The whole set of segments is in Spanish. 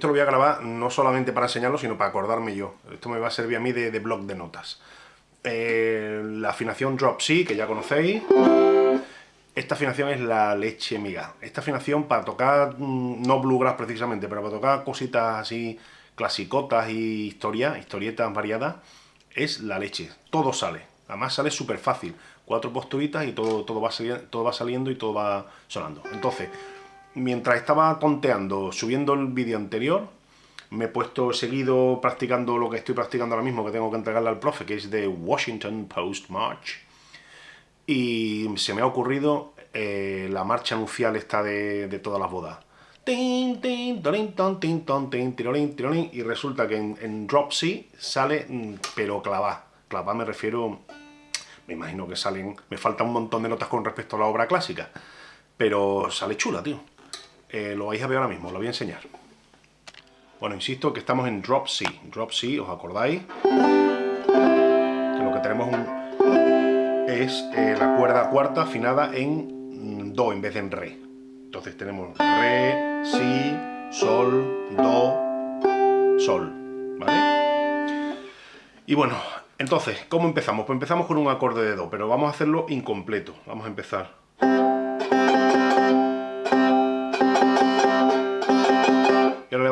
esto lo voy a grabar no solamente para enseñarlo, sino para acordarme yo. Esto me va a servir a mí de, blog de notas. Eh, la afinación Drop C, que ya conocéis. Esta afinación es la leche miga. Esta afinación para tocar, mm, no bluegrass precisamente, pero para tocar cositas así clasicotas y historias, historietas variadas, es la leche. Todo sale. Además sale súper fácil. Cuatro posturitas y todo, todo, va todo va saliendo y todo va sonando. Entonces, mientras estaba tonteando, subiendo el vídeo anterior, me he puesto seguido practicando lo que estoy practicando ahora mismo, que tengo que entregarle al profe, que es de Washington Post March. Y se me ha ocurrido eh, la marcha anuncial esta de, todas las bodas. Y resulta que en, Drop C sale, mm, pero clavá. Clavá me refiero, me imagino que salen, me falta un montón de notas con respecto a la obra clásica. Pero sale chula, tío. Eh, lo vais a ver ahora mismo, lo voy a enseñar. Bueno, insisto que estamos en Drop C. Drop C, ¿os acordáis? Que lo que tenemos es eh, la cuerda cuarta afinada en mm, Do en vez de en Re. Entonces tenemos Re, Si, Sol, Do, Sol. ¿Vale? Y bueno, entonces, ¿cómo empezamos? Pues empezamos con un acorde de Do, pero vamos a hacerlo incompleto. Vamos a empezar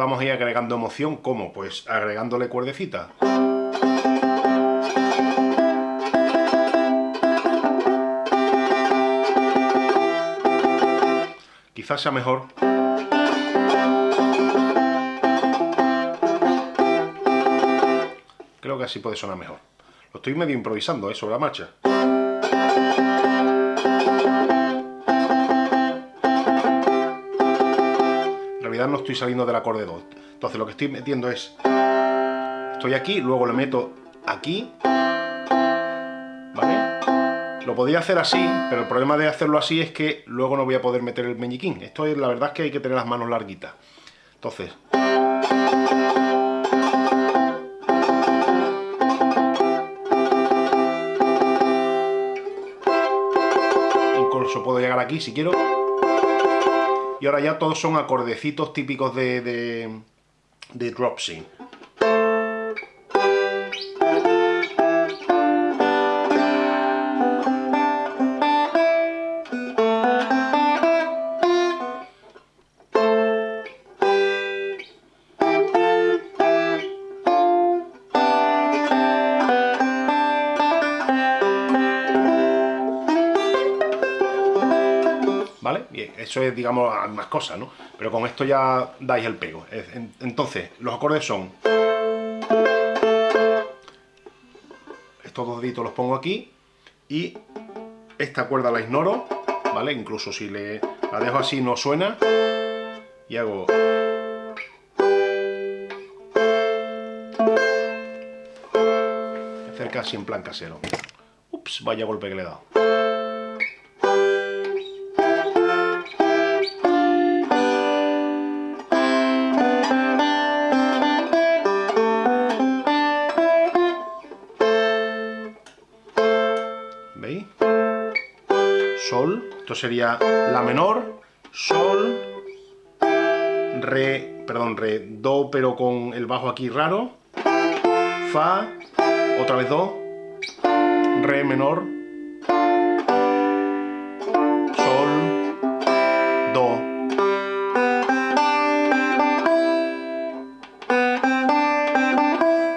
vamos a ir agregando emoción, ¿cómo? Pues agregándole cuerdecita. Quizás sea mejor Creo que así puede sonar mejor. Lo estoy medio improvisando, ¿eh? Sobre la marcha. No estoy saliendo del acorde do. Entonces lo que estoy metiendo es... Estoy aquí, luego lo meto aquí. ¿Vale? Lo podría hacer así, pero el problema de hacerlo así es que luego no voy a poder meter el meñiquín. Esto es, la verdad es que hay que tener las manos larguitas. Entonces... Incluso puedo llegar aquí si quiero y ahora ya todos son acordecitos típicos de, de, de drop Eso es, digamos, más cosas, ¿no? Pero con esto ya dais el pego. Entonces, los acordes son... Estos dos deditos los pongo aquí y esta cuerda la ignoro, ¿vale? Incluso si le, la dejo así no suena y hago... Hacer casi en plan casero. Ups, vaya golpe que le he dado. Sería La menor, Sol, Re, perdón, Re, Do, pero con el bajo aquí raro, Fa, otra vez Do, Re menor, Sol, Do.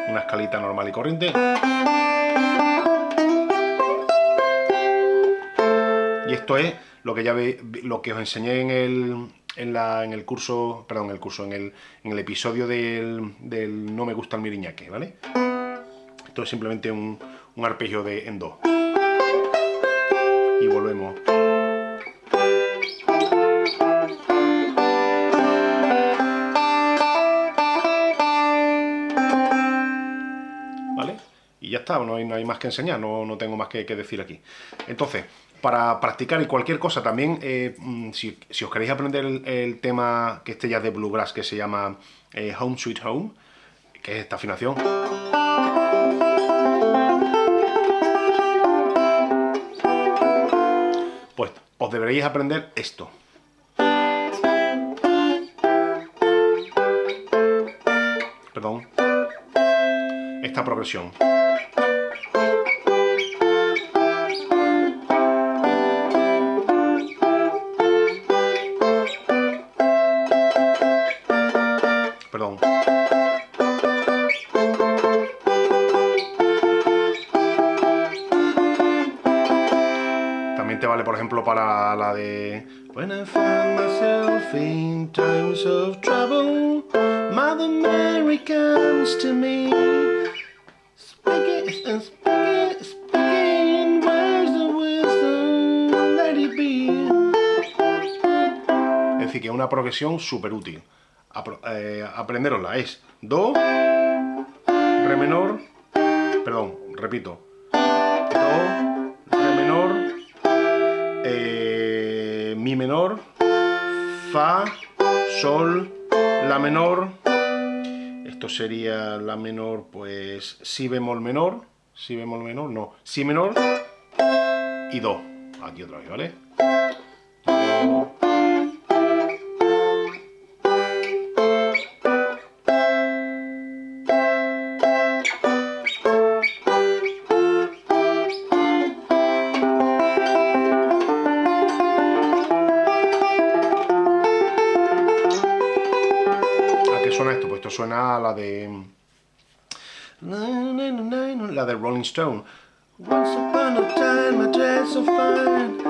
Una escalita normal y corriente. Y esto es lo que ya lo que os enseñé en el, en, la, en el curso, perdón, en el curso, en el, en el episodio del, del, No me gusta el miriñaque, ¿vale? Esto es simplemente un, un arpegio de en do. Y volvemos. ¿Vale? Y ya está, no hay, no hay más que enseñar, no, no tengo más que decir aquí. Entonces, para practicar y cualquier cosa también, eh, mm, si, os queréis aprender el, tema que esté ya de Bluegrass, que se llama eh, Home Sweet Home, que es esta afinación. Pues os deberéis aprender esto. perdón, esta progresión. También te vale, por ejemplo, para la de When I in times of trouble Mother Mary comes to me. Que una progresión súper útil eh, aprenderosla. Es Do, Re menor, perdón, repito. Do, Re menor, eh, Mi menor, Fa, Sol, La menor, esto sería La menor, pues Si bemol menor, Si bemol menor, no, Si menor y Do, aquí otra vez, ¿vale? Do, suena a la de... La de Rolling Stone. Once upon a time I dressed so fine.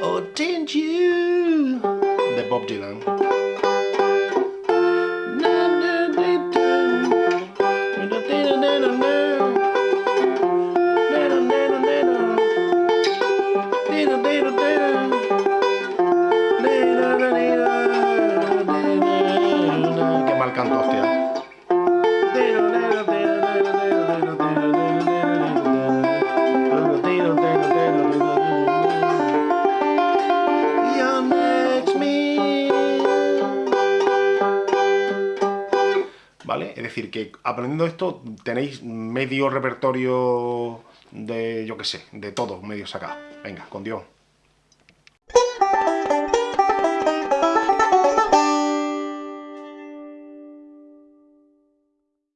Oh, didn't you? De Bob Dylan. Decir, que aprendiendo esto tenéis medio repertorio de, yo qué sé, de todo medio sacado. Venga, con Dios.